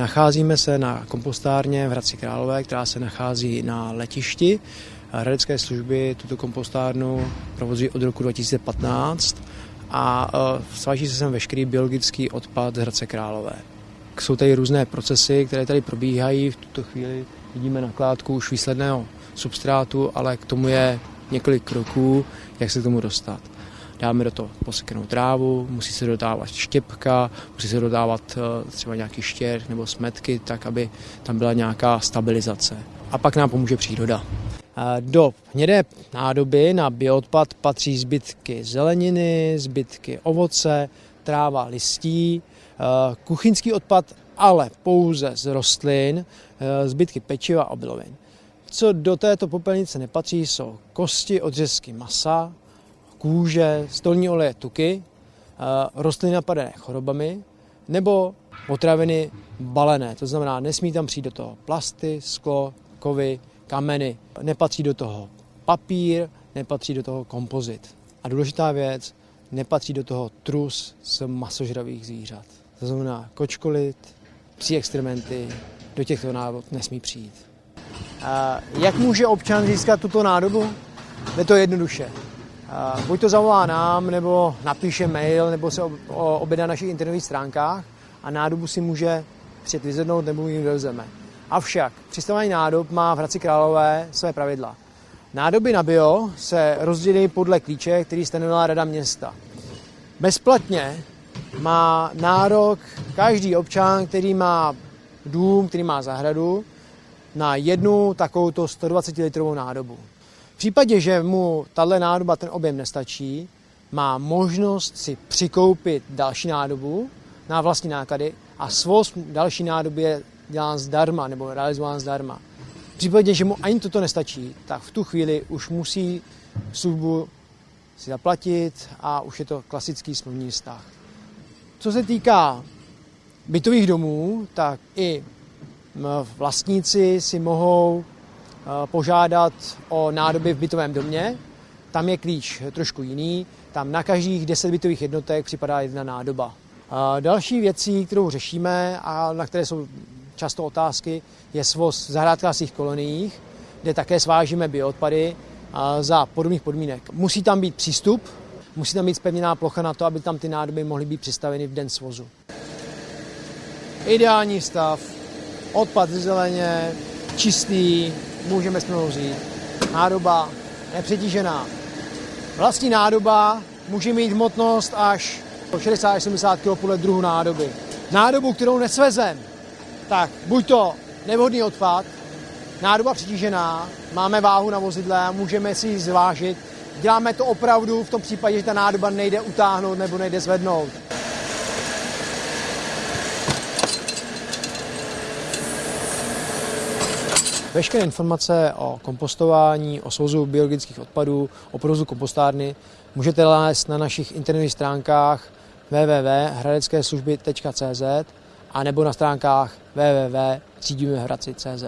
Nacházíme se na kompostárně v Hradci Králové, která se nachází na letišti. Hradecké služby tuto kompostárnu provozují od roku 2015 a e, sváží se sem veškerý biologický odpad Hradce Králové. Jsou tady různé procesy, které tady probíhají. V tuto chvíli vidíme nakládku už výsledného substrátu, ale k tomu je několik kroků, jak se k tomu dostat. Dáme do toho posekanou trávu, musí se dodávat štěpka, musí se dodávat e, třeba nějaký štěr nebo smetky, tak aby tam byla nějaká stabilizace. A pak nám pomůže příroda. Do hnědé nádoby na bioodpad patří zbytky zeleniny, zbytky ovoce, tráva listí, kuchyňský odpad, ale pouze z rostlin, zbytky pečiva a obilovin. Co do této popelnice nepatří, jsou kosti, odřezky masa, kůže, stolní oleje, tuky, rostliny napadené chorobami nebo potraviny balené. To znamená, nesmí tam přijít do toho plasty, sklo, kovy, kameny. Nepatří do toho papír, nepatří do toho kompozit. A důležitá věc, nepatří do toho trus z masožravých zvířat. To znamená kočkolit, psí experimenty, do těchto nádob nesmí přijít. A jak může občan získat tuto nádobu? Je to jednoduše. Buď to zavolá nám, nebo napíše mail, nebo se objedná na našich internetových stránkách a nádobu si může přijet vyzvednout, nebo ji dovezeme. Avšak přistavování nádob má v Hradci Králové své pravidla. Nádoby na bio se rozdělí podle klíče, který stanovila Rada města. Bezplatně má nárok každý občan, který má dům, který má zahradu, na jednu takovouto 120 litrovou nádobu. Případě, že mu tahle nádoba ten objem nestačí, má možnost si přikoupit další nádobu na vlastní náklady a svoz další nádoby je dělán zdarma nebo realizován zdarma. V případě, že mu ani toto nestačí, tak v tu chvíli už musí službu si zaplatit a už je to klasický smluvní vztah. Co se týká bytových domů, tak i vlastníci si mohou požádat o nádoby v bytovém domě. Tam je klíč trošku jiný. Tam na každých 10 bytových jednotek připadá jedna nádoba. Další věcí, kterou řešíme a na které jsou často otázky, je svoz v zahrádkářských koloniích, kde také svážíme bioodpady za podobných podmínek. Musí tam být přístup, musí tam být spevněná plocha na to, aby tam ty nádoby mohly být přistaveny v den svozu. Ideální stav, odpad ze zeleně, čistý, můžeme smlouvu vzít. Nádoba nepřetížená. Vlastní nádoba může mít hmotnost až 60-70 kg podle druhu nádoby. Nádobu, kterou nesvezem, tak buď to nevhodný odpad, nádoba přitížená, máme váhu na vozidle a můžeme si ji zvážit. Děláme to opravdu v tom případě, že ta nádoba nejde utáhnout nebo nejde zvednout. Veškeré informace o kompostování, o svozu biologických odpadů, o provozu kompostárny můžete nalézt na našich internetových stránkách www.hradeckeslužby.cz a nebo na stránkách www.třídimehradci.cz.